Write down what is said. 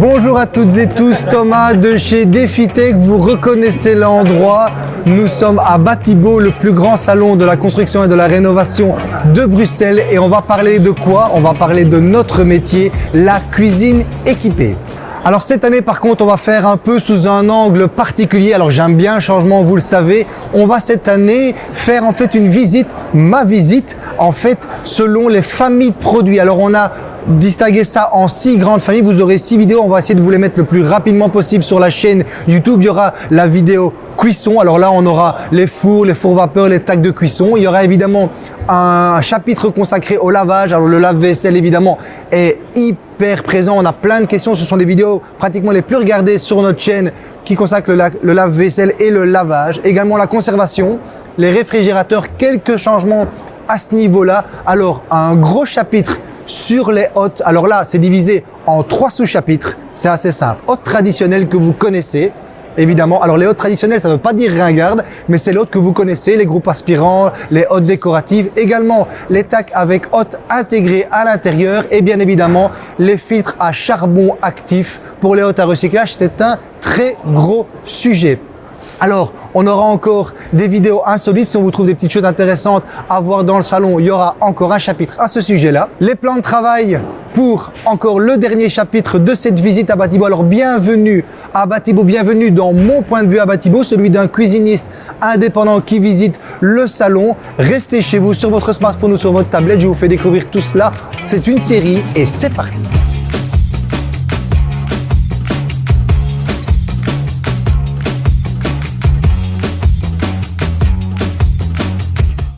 Bonjour à toutes et tous, Thomas de chez Defitech, vous reconnaissez l'endroit. Nous sommes à Batibo, le plus grand salon de la construction et de la rénovation de Bruxelles et on va parler de quoi? On va parler de notre métier, la cuisine équipée. Alors cette année par contre on va faire un peu sous un angle particulier, alors j'aime bien le changement vous le savez, on va cette année faire en fait une visite, ma visite en fait selon les familles de produits. Alors on a distingué ça en six grandes familles, vous aurez six vidéos, on va essayer de vous les mettre le plus rapidement possible sur la chaîne YouTube, il y aura la vidéo cuisson, alors là on aura les fours, les fours vapeur, les tacs de cuisson, il y aura évidemment un chapitre consacré au lavage, alors le lave-vaisselle évidemment est hyper présent. On a plein de questions. Ce sont des vidéos pratiquement les plus regardées sur notre chaîne qui consacrent le, lave-vaisselle et le lavage. Également la conservation, les réfrigérateurs, quelques changements à ce niveau-là. Alors, un gros chapitre sur les hôtes. Alors là, c'est divisé en trois sous-chapitres. C'est assez simple. Hôtes traditionnels que vous connaissez évidemment. Alors les hôtes traditionnelles, ça ne veut pas dire ringarde, mais c'est l'hôte que vous connaissez, les groupes aspirants, les hôtes décoratives, également les tacs avec hôtes intégrés à l'intérieur et bien évidemment les filtres à charbon actif pour les hôtes à recyclage. C'est un très gros sujet. Alors, on aura encore des vidéos insolites. Si on vous trouve des petites choses intéressantes à voir dans le salon, il y aura encore un chapitre à ce sujet-là. Les plans de travail pour encore le dernier chapitre de cette visite à Batibo. Alors, bienvenue à Batibo, bienvenue dans mon point de vue à Batibo, celui d'un cuisiniste indépendant qui visite le salon. Restez chez vous sur votre smartphone ou sur votre tablette, je vous fais découvrir tout cela. C'est une série et c'est parti